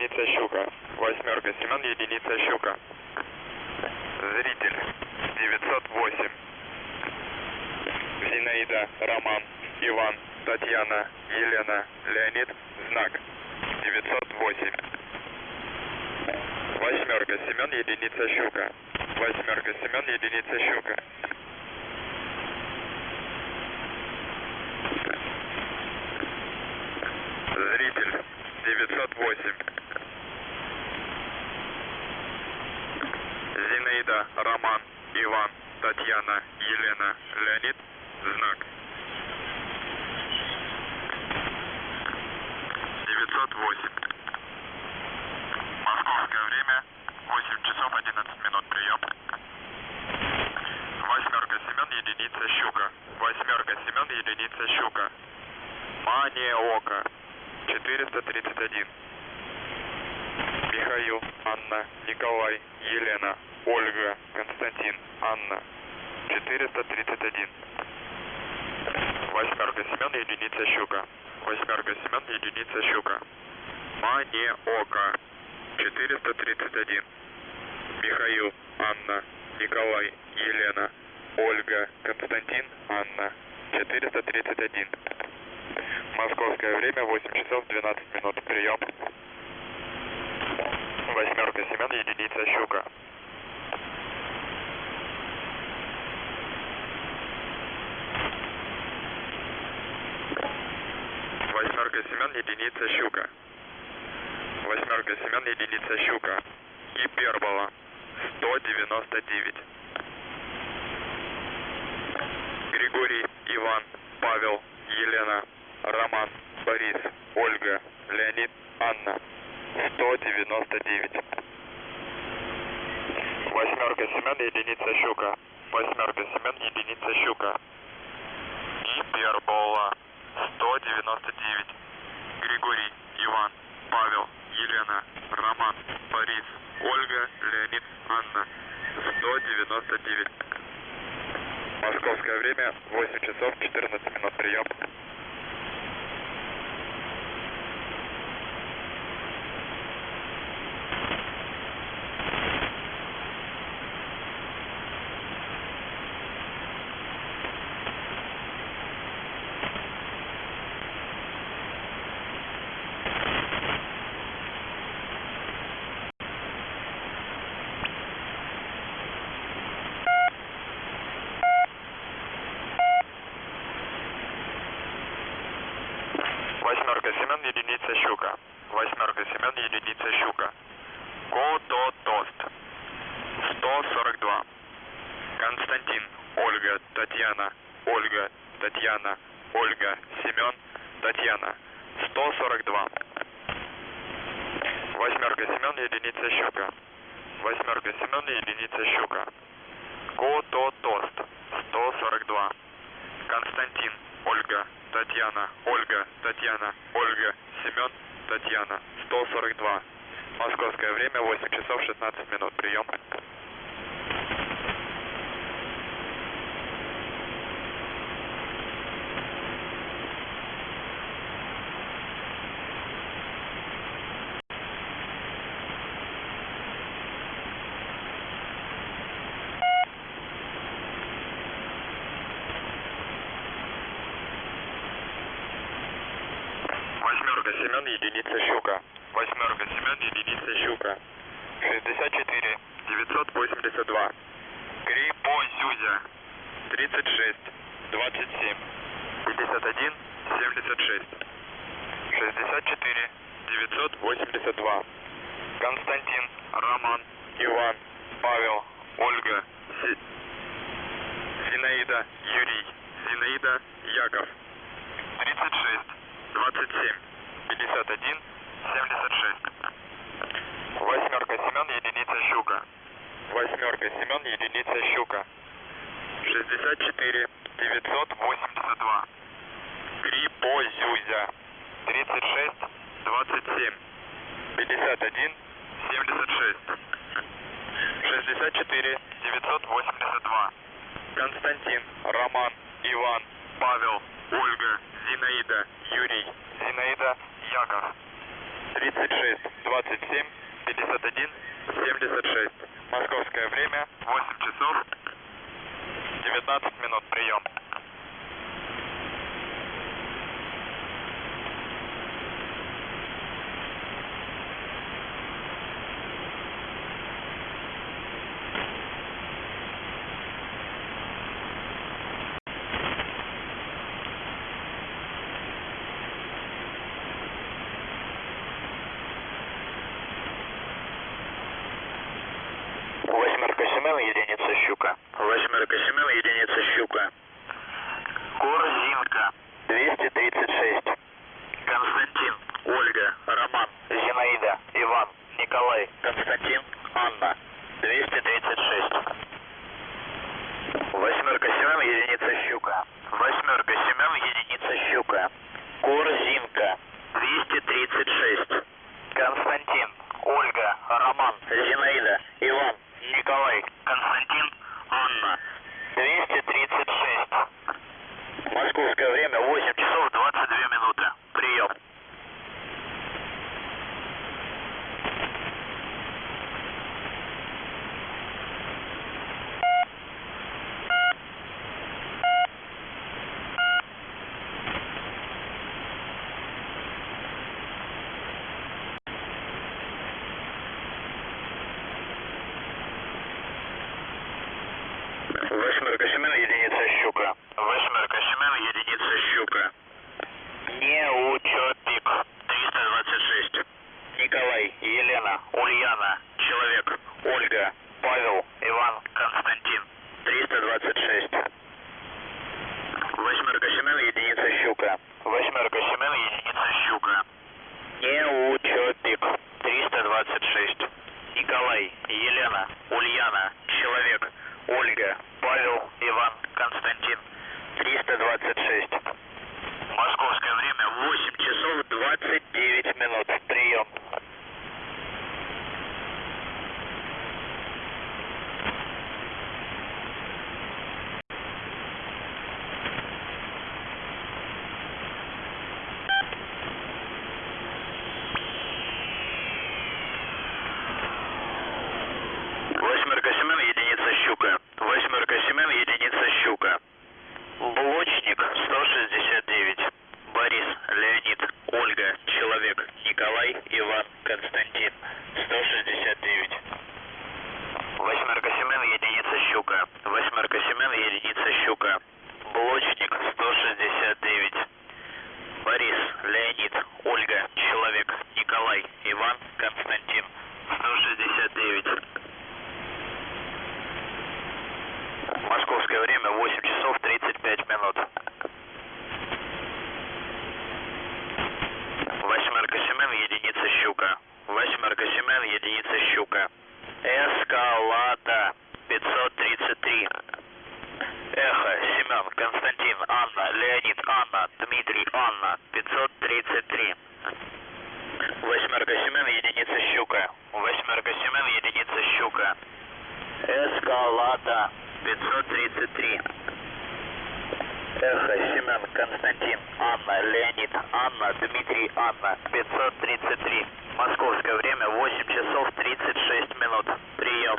Единица Щука. Восьмерка Семен, единица Щука. Зритель 908. Зинаида, Роман, Иван, Татьяна, Елена, Леонид, знак 908. Восьмерка Семен, единица Щука. Восьмерка Семен, единица Щука. Зритель 908. Зинаида, Роман, Иван, Татьяна, Елена, Леонид, знак 908. Московское время 8 часов 11 минут прием. Восьмерка Семен, единица Щука. Восьмерка Семен, единица Щука. Мания Ока. 431. Михаил, Анна, Николай, Елена, Ольга, Константин, Анна. 431. Восьмерка Семен, единица Щука. Восьмерка Семен, единица Щука. Мания Ока. 431. Михаил, Анна, Николай, Елена, Ольга, Константин, Анна. 431. Московское время 8 часов 12 минут. Прием. Восьмерка Семен, единица Щука. Восьмерка Семен, единица Щука. Восьмерка Семен, единица Щука. Гипербола. 199. Григорий, Иван, Павел, Елена, Роман, Борис, Ольга, Леонид, Анна. 199. Восьмерка Семен, единица Щука. Восьмерка Семен, единица Щука. Гипербола. 199. Григорий, Иван, Павел, Елена, Роман, Борис, Ольга, Леонид, Анна. 199. Московское время 8 часов 14 минут прием. Восьмерка Семен, единица Щука. Восьмерка Семен, единица Щука. Кототост. 142. Константин, Ольга, Татьяна, Ольга, Татьяна, Ольга, Семен, Татьяна. 142. Восьмерка Семен, единица Щука. Восьмерка Семен, единица Щука. Кототост. 142. Константин, Ольга, Татьяна, Ольга, Татьяна, Ольга, Семен, Татьяна, 142. Московское время 8 часов 16 минут. Прием. Восьмерка Семен, единица Щука. Восьмерка Семен, единица Щука. 64, 982. Крипозюзя. 36, 27. 51, 76. 64, 982. Константин, Роман, Иван, Павел, Ольга, Си... Зинаида, Юрий, Зинаида, Яков. 36, 27, 51, 76. Восьмерка Семен, единица Щука. Восьмерка Семен, единица Щука. 64, 982. Крипозюзя. 36, 27, 51, 76. 64, 982. Константин, Роман, Иван, Павел, Ольга, Зинаида, Юрий, Зинаида, Яков. 36, 27, 51, 76. Московское время 8 часов 19 минут. Прием. Леонид, Анна, Дмитрий, Анна, 533. Московское время 8 часов 36 минут. Прием.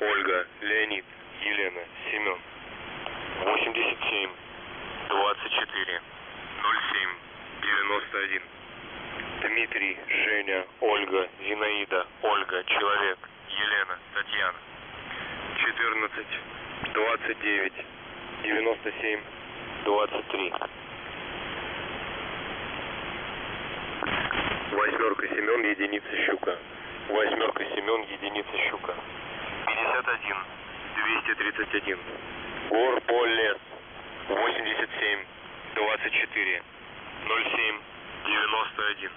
Ольга, Леонид, Елена, Семен. 87, 24, 07, 91. Дмитрий, Женя, Ольга, Зинаида, Ольга, Человек, Елена, Татьяна. 14, 29, 97, 23. Восьмерка Семен, единица щука. Восьмерка Семен, единица щука. 51, 231. Горболес. 87, 24, 07, 91.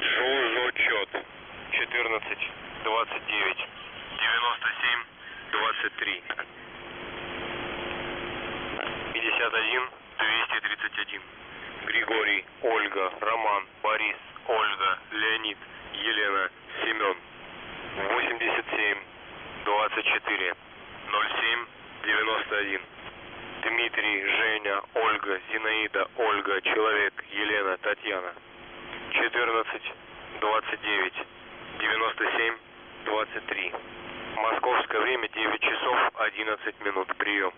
Жужочет. 14, 29, 97, 23. 51, 231. Григорий, Ольга, Роман, Борис, Ольга, Леонид, Елена, Семен. 87, 24 07 91. Дмитрий, Женя, Ольга, Зинаида, Ольга, Человек, Елена, Татьяна. 14 29 97 23. Московское время 9 часов 11 минут. Прием.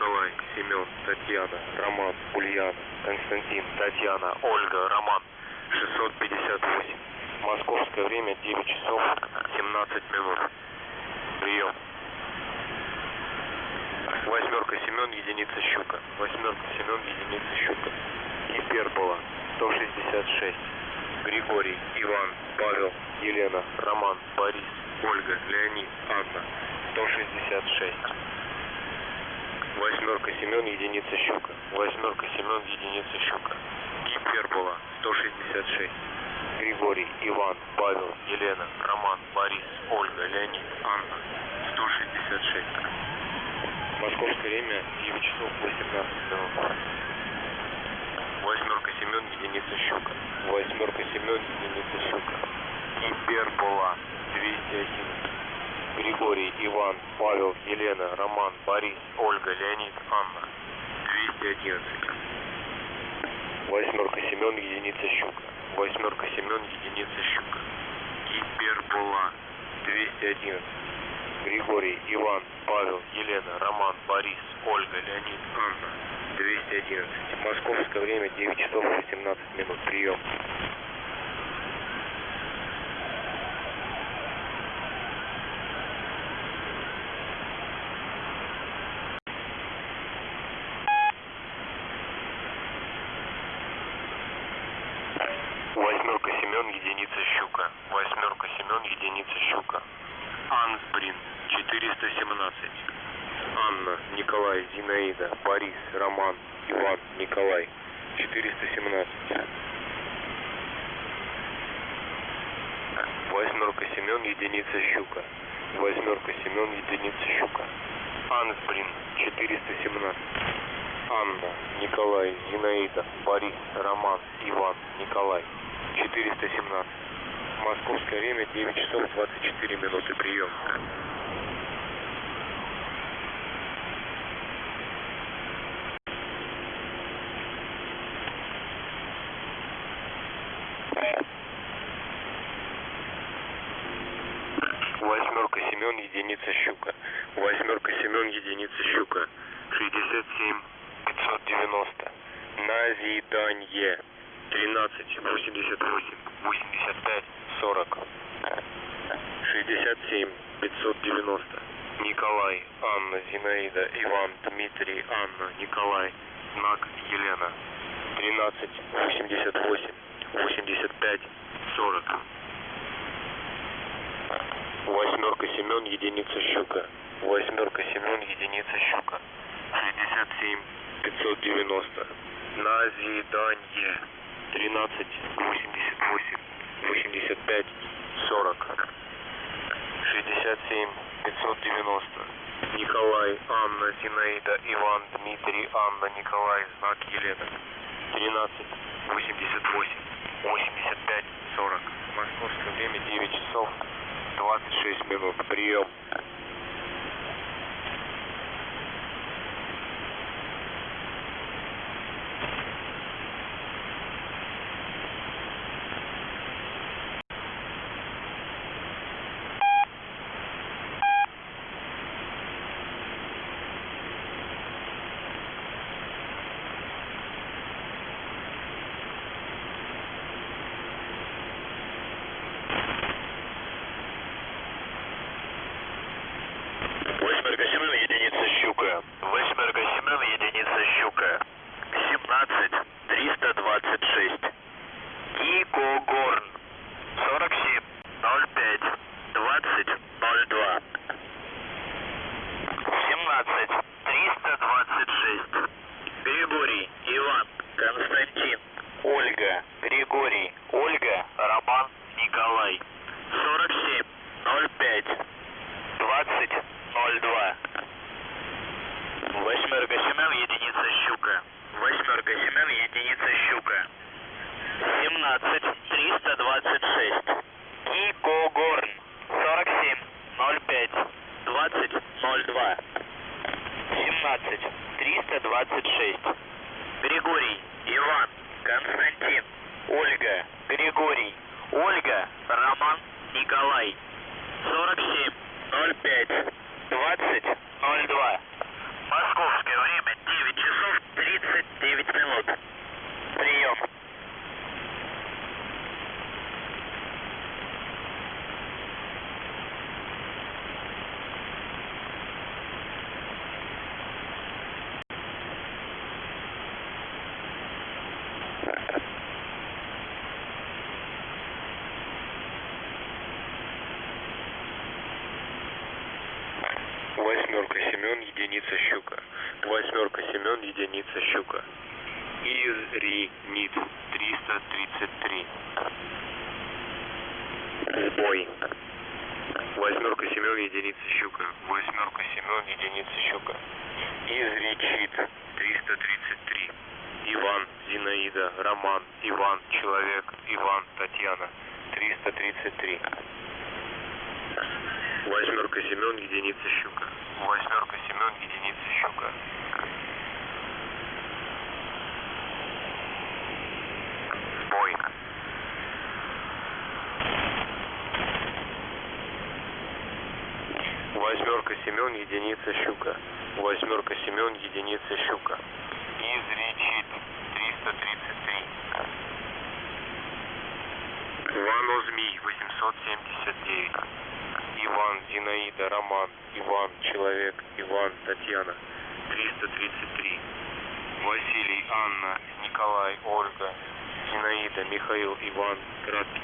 Николай, Семен, Татьяна, Роман, Ульяна. Константин, Татьяна, Ольга, Роман. 658. Московское время 9 часов 17 минут. Прием. Восьмерка Семен, единица щука. Восьмерка Семен, единица щука. Гипербола 166. Григорий, Иван, Павел, Елена, Роман, Борис, Ольга, Леонид, Анна. 166. Восьмерка Семен, единица щука. Восьмерка Семен, единица щука. Гипербола 166. Григорий, Иван, Павел, Елена, Роман, Борис, Ольга, Леонид, Анна. 166. Московское время 9 часов 18 минут. Восьмерка Семен, единица щука. Восьмерка Семен, единица щука. Гипербола 211. Григорий, Иван, Павел, Елена, Роман, Борис, Ольга, Леонид, Анна. 211. Восьмерка Семен, единица щука. Восьмерка Семен, единица щука. Гипербола 211. Григорий, Иван, Павел, Елена, Роман, Борис, Ольга, Леонид, Анна. 211. Московское время 9 часов 18 минут. Прием. Восьмерка Семен, единица щука. Восьмерка Семен, единица щука. Ансбрин, 417. Анна, Николай, Зинаида, Борис, Роман, Иван, Николай. 417. Восьмерка Семен, единица щука. Восьмерка Семен, единица щука. Ансбрин, 417. Анна, Николай, Зинаида, Борис, Роман, Иван, Николай. 417. Московское время 9 часов 24 минуты. Прием. Восьмерка Семен, единица щука. Восьмерка Семен, единица щука. 67 590. Назидание. 13 88 85 40. 67 590. Николай, Анна, Зинаида, Иван, Дмитрий, Анна, Николай, знак Елена. 13 88 85 40. Восьмерка Семен, единица щука. Восьмерка Семен, единица щука. 67 590. Назидание. 13 88 85 40. 67 590. Николай, Анна, Зинаида, Иван, Дмитрий, Анна, Николай, знак Елена. 13 88 85 40. Московское время 9 часов 26 минут. Прием. Иван Змей 879. Иван, Зинаида, Роман, Иван, Человек, Иван, Татьяна. 333. Василий, Анна, Николай, Ольга, Зинаида, Михаил, Иван, Краткий.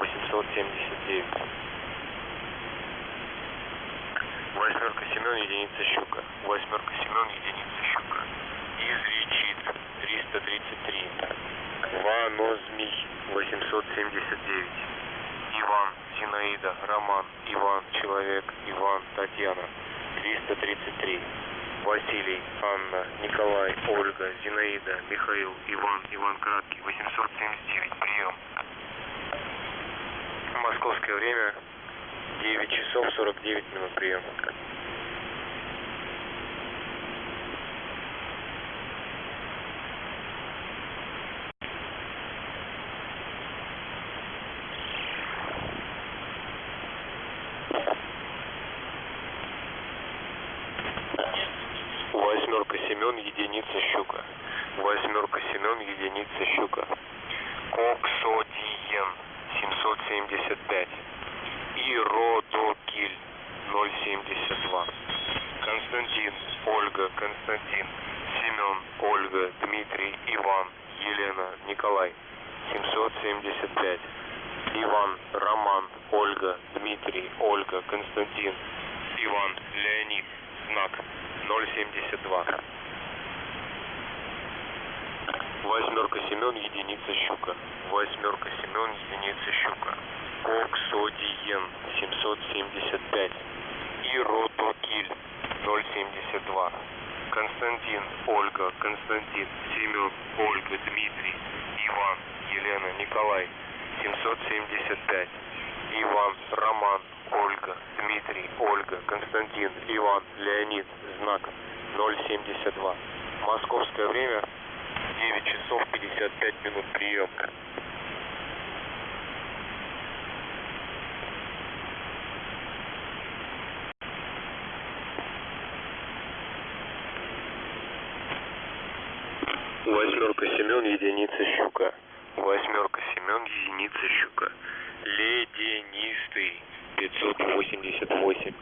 879. Восьмерка Семен, единица щука. Восьмерка Семен, единица щука. Изречит 333. Ванозмий 879. Иван, Зинаида, Роман, Иван, Человек, Иван, Татьяна. 333. Василий, Анна, Николай, Ольга, Зинаида, Михаил, Иван, Иван Краткий. 879. Прием. Московское время 9 часов 49 минут прием. Восьмерка Семен, единица щука. Восьмерка Семен, единица щука. Коксодиен 775. Иродокиль 072. Константин, Ольга, Константин, Семен, Ольга, Дмитрий, Иван, Елена, Николай 775. Иван, Роман, Ольга, Дмитрий, Ольга, Константин, Иван, Леонид, знак 072. Восьмерка Семен, единица щука. Восьмерка Семен, единица щука. Коксодиен 775. Иродокиль 072. Константин, Ольга, Константин, Семен, Ольга, Дмитрий, Иван, Елена, Николай 775. Иван, Роман, Ольга, Дмитрий, Ольга, Константин, Иван, Леонид, знак 072. Московское время 9 часов 55 минут прием. Восьмерка Семен, единица щука. Восьмерка Семен, единица щука. Леденистый 588.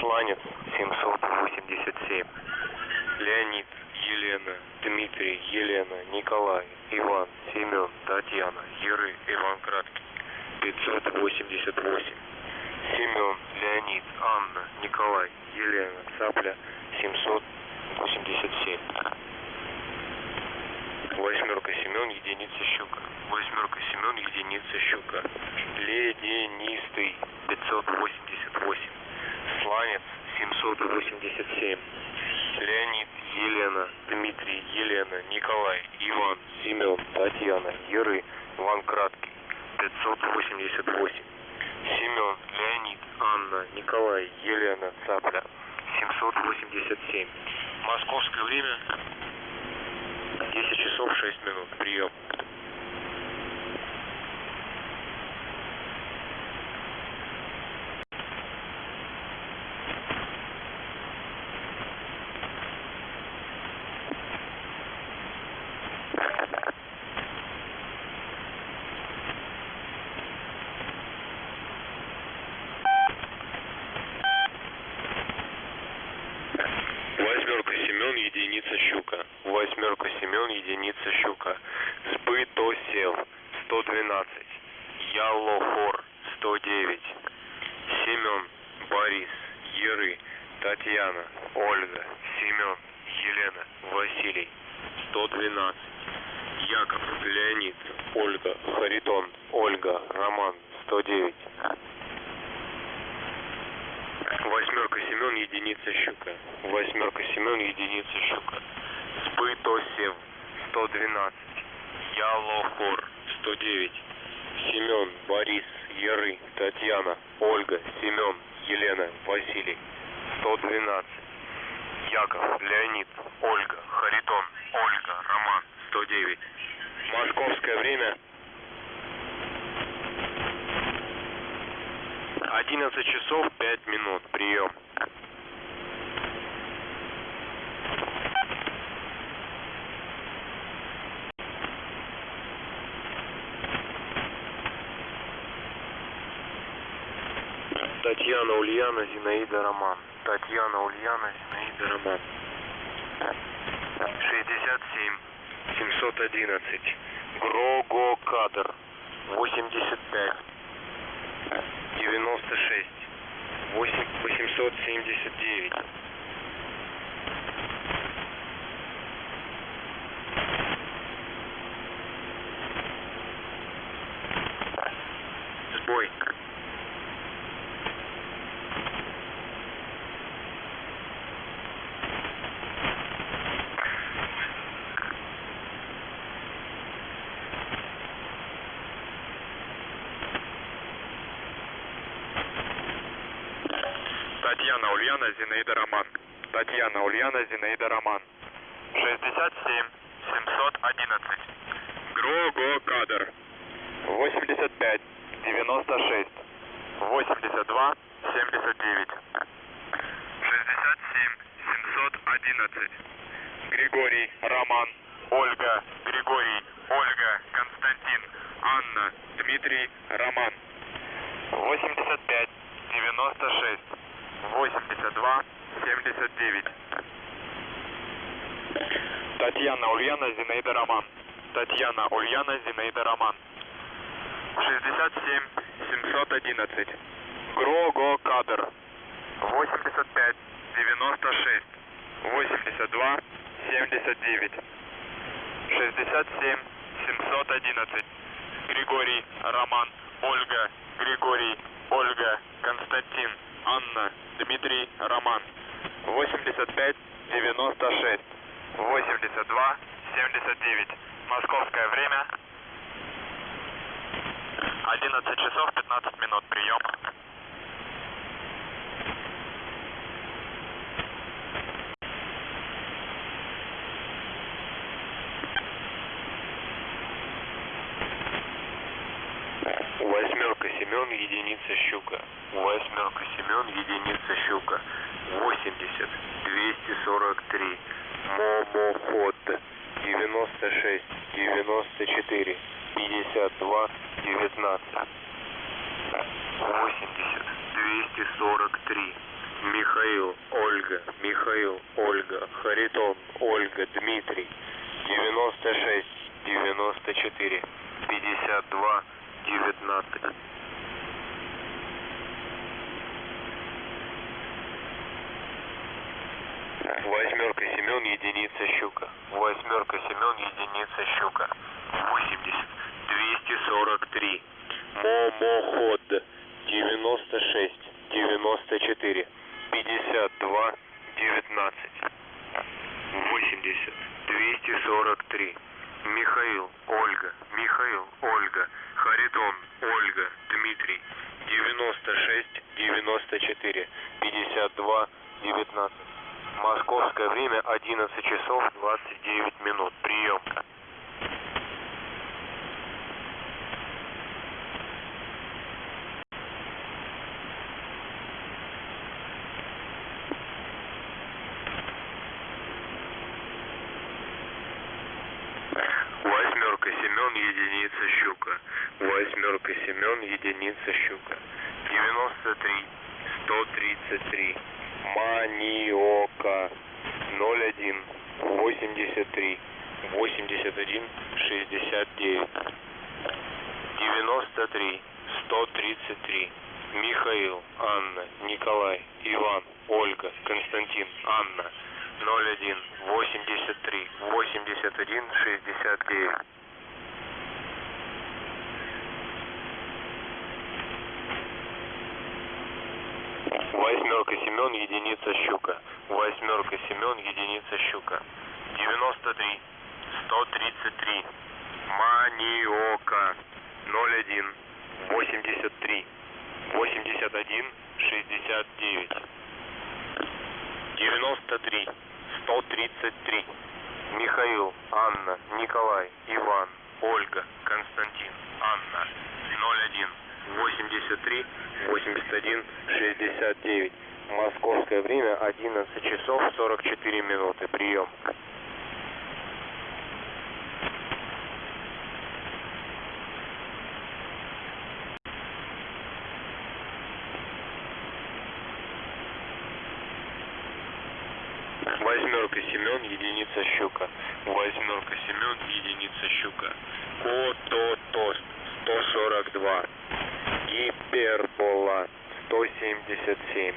Сланец 787. Леонид, Елена, Дмитрий, Елена, Николай, Иван, Семен, Татьяна, Еры, Иван Краткий. 588. Семен, Леонид, Анна, Николай, Елена, Цапля, 787. Восьмерка Семен, единица щука. Восьмерка Семен, единица щука. Леденистый 588. Сланец 787. Леонид, Елена, Дмитрий, Елена, Николай, Иван, Семен, Татьяна, Еры, Иван Краткий. 588. Семен, Леонид, Анна, Николай, Елена, Цапля. 787. Московское время 10 часов 6 минут. Прием. Восьмерка Семен, единица щука. Восьмерка Семен, единица щука. Сбытосел 112. Ялохор 109. Семен, Борис, Еры. Татьяна, Ольга, Семен, Елена, Василий. 112. Яков, Леонид, Ольга, Харитон, Ольга, Роман. 109. Восьмерка Семен, единица Щука. Восьмерка Семен, единица Щука. Спытосев. 112. Ялохор. 109. Семен, Борис, Яры, Татьяна, Ольга, Семен, Елена, Василий. 112. Яков, Леонид, Ольга, Харитон, Ольга, Роман. 109. Московское время 11 часов 5 минут. Прием. Татьяна Ульяна, Зинаида Роман. Татьяна Ульяна, Зинаида Роман. 67 711. Грого Кадр. 85 96 8 879 Сбой. Татьяна Ульяна, Зинаида Роман. Татьяна Ульяна, Зинаида Роман. 67 711. Грого Кадр. 85 96 82 79. 67 711. Григорий Роман. Ольга Григорий Ольга Константин Анна Дмитрий Роман. 85 96 82 79. Татьяна Ульяна Зинаида Роман. Татьяна Ульяна Зинаида Роман. 67 711. Грого Кадр. 85 96 82 79. 67 711. Григорий Роман. Ольга Григорий Ольга Константин Анна Дмитрий Роман. 85 96 82 79. Московское время 11 часов 15 минут. Прием. Восьмерка Семен, единица Щука. Восьмерка Семен, единица Щука. 80 243. Момоход. 96 94 52 19. 80 243. Михаил, Ольга, Михаил, Ольга, Харитон, Ольга, Дмитрий. 96 94 52 19. Восьмерка Семен, единица щука. Восьмерка Семен, единица щука. 80 243. Момоход. 96 94 52 19. 80 243. Михаил, Ольга, Михаил, Ольга, Харитон, Ольга, Дмитрий, 96, 94, 52, 19. Московское время 11 часов 29 минут. Прием. Восьмерка Семен, единица щука. Восьмерка Семен, единица щука. 93, 133. Маниока. 01, 83, 81, 69. 93, 133. Михаил, Анна, Николай, Иван, Ольга, Константин, Анна. 01 83 81 69. Восьмерка Семен, единица щука. Восьмерка Семен, единица щука. 93 133. Маниока. 01 83 81 69. 93 133. Михаил, Анна, Николай, Иван, Ольга, Константин, Анна. 01 83 81 69. Московское время 11 часов 44 минуты. Прием. Восьмерка Семен, единица щука. Восьмерка Семен, единица щука. Кототост 142. Гипербола 177.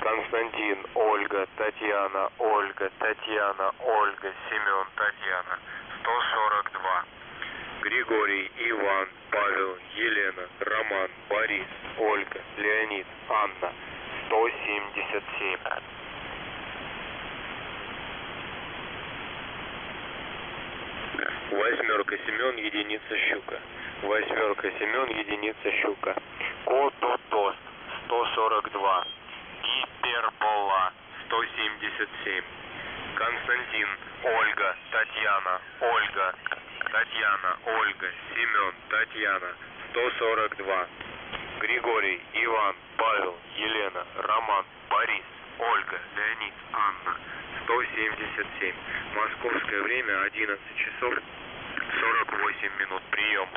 Константин, Ольга, Татьяна, Ольга, Татьяна, Ольга, Семен, Татьяна 142. Григорий, Иван, Павел, Елена, Роман, Борис, Ольга, Леонид, Анна 177. Восьмерка Семен, единица щука. Восьмерка Семен, единица щука. Кототост 142. Гипербола 177. Константин, Ольга, Татьяна, Ольга, Татьяна, Ольга, Семен, Татьяна 142. Григорий, Иван, Павел, Елена, Роман, Борис, Ольга, Леонид, Анна 177. Московское время 11 часов 48 минут. Прием.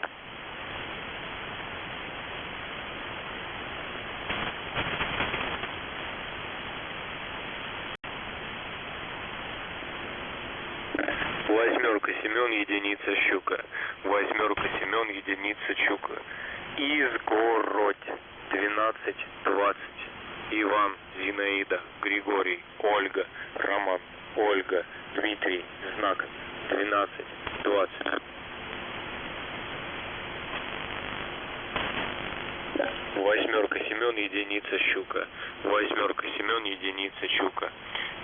Восьмерка Семен, единица щука. Восьмерка Семен, единица щука. Изгородь 12 20. Иван, Зинаида, Григорий, Ольга, Роман, Ольга, Дмитрий, знак 12 20. Восьмерка Семен, единица щука. Восьмерка Семен, единица щука.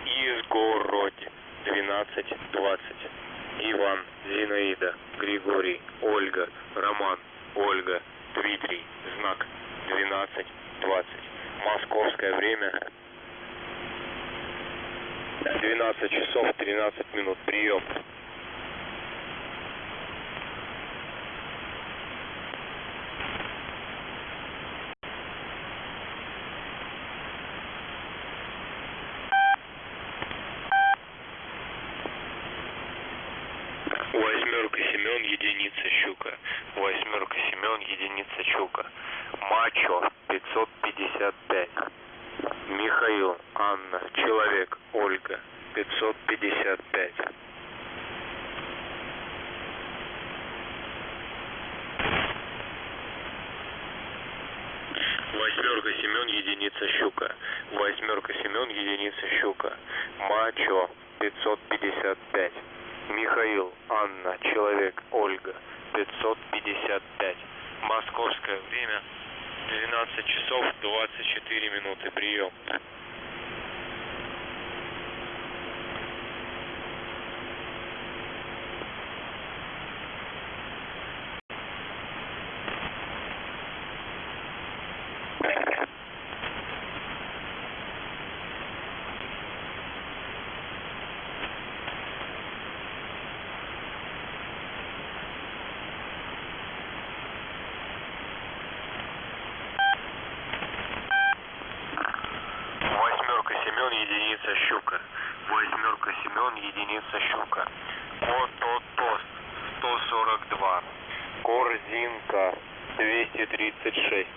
Изгородь 12 20. Иван, Зинаида, Григорий, Ольга, Роман, Ольга, Дмитрий, знак 12 20. Московское время 12 часов 13 минут. Прием. Восьмерка Семен, единица щука. Восьмерка Семен, щука. Мачо 555. Михаил, Анна, Человек, Ольга 555. Восьмерка Семен, единица щука. Восьмерка Семен, единица щука. Мачо 555. Михаил, Анна, Человек, Ольга 555. Московское время 12 часов 24 минуты. Прием. Восьмерка Семен, единица щука. Восьмерка Семен, единица щука. Кототост 142. Корзинка 236.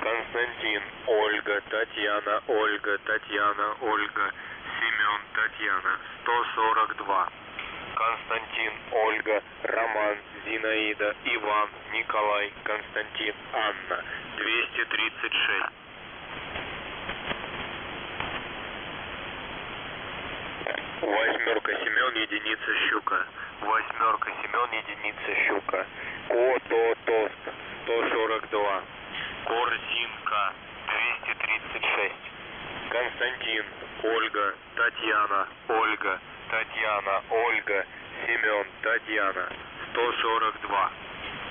Константин, Ольга, Татьяна, Ольга, Татьяна, Ольга, Семен, Татьяна 142. Константин, Ольга, Роман, Зинаида, Иван, Николай, Константин, Анна 203 36. Восьмерка Семен, единица щука. Восьмерка Семен, единица щука. Кото-тост 142. Корзинка 236. Константин, Ольга, Татьяна, Ольга, Татьяна, Ольга, Семен, Татьяна 142.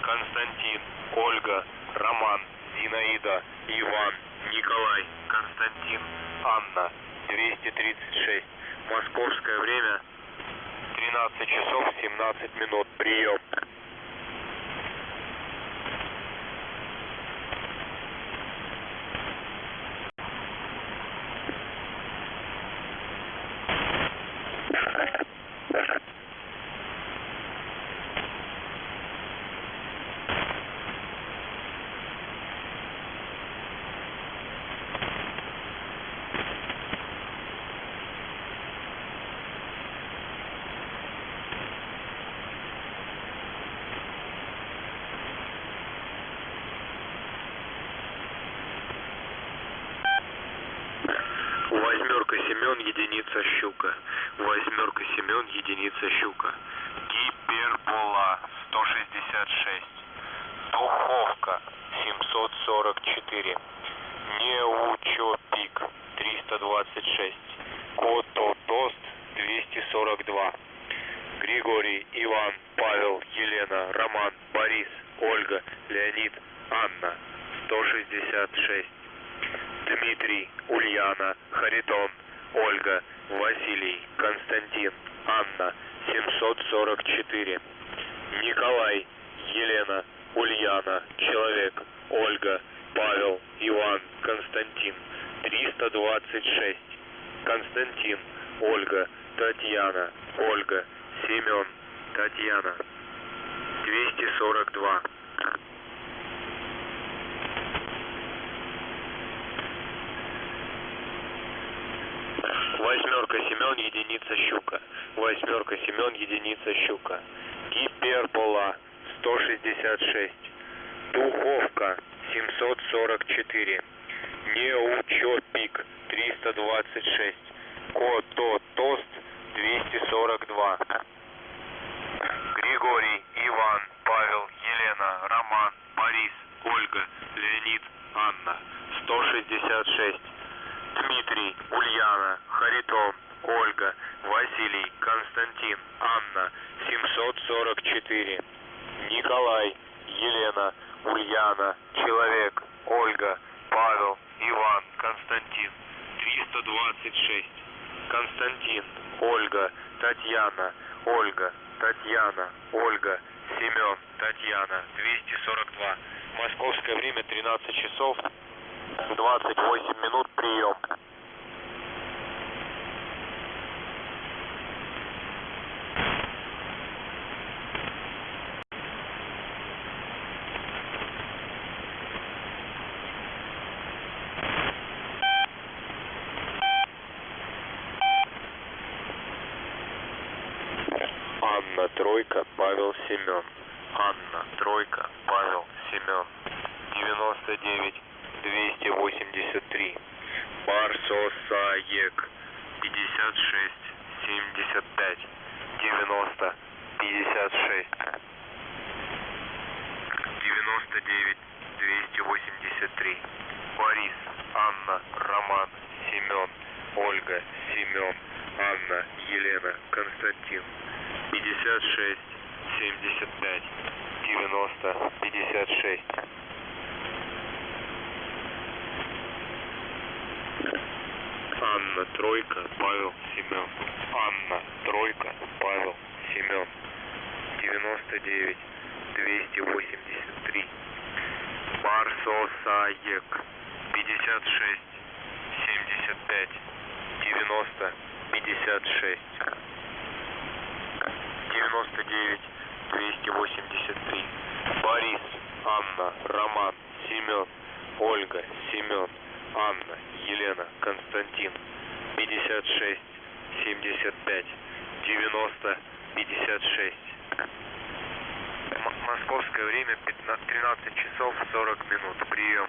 Константин, Ольга, Роман, Зинаида, Иван, Николай, Константин, Анна 236. Московское время 13 часов 17 минут. Прием. Восьмерка Семен, единица щука. Восьмерка Семен, единица щука. Гипербола 166. Духовка 744. Неучопик 326. Кототост 242. Григорий, Иван, Павел, Елена, Роман, Борис, Ольга, Леонид, Анна 166. Дмитрий, Ульяна, Харитон, Ольга, Василий, Константин, Анна 744. Николай, Елена, Ульяна, Человек, Ольга, Павел, Иван, Константин, 326. Константин, Ольга, Татьяна, Ольга, Семен, Татьяна, 242. Восьмерка Семен, единица щука. Восьмерка Семен, единица щука. Гипербола 166. Духовка 744. Неучопик 326. Кото-тост 242. Григорий, Иван, Павел, Елена, Роман, Борис, Ольга, Леонид, Анна 166. Дмитрий, Ульяна, Харитон, Ольга, Василий, Константин, Анна 744. Николай, Елена, Ульяна, Человек, Ольга, Павел, Иван, Константин 326. Константин, Ольга, Татьяна, Ольга, Татьяна, Ольга, Семен, Татьяна 242. Московское время 13 часов 28 минут прием. Анна Тройка, Павел Семен. Анна Тройка, Павел Семен. 99 283. Барсосаек. 56 75 90 56. 99 283. Борис, Анна, Роман, Семен, Ольга, Семен, Анна, Елена, Константин. 56 75 90 56. Анна Тройка, Павел Семен. Анна Тройка, Павел Семен. 99 283. Барсосаек. 56 75 90 56. 99 283. Борис, Анна, Роман, Семен, Ольга, Семен, Анна, Елена, Константин. 56 75 90 56. М- Московское время 15 13 часов 40 минут. Прием.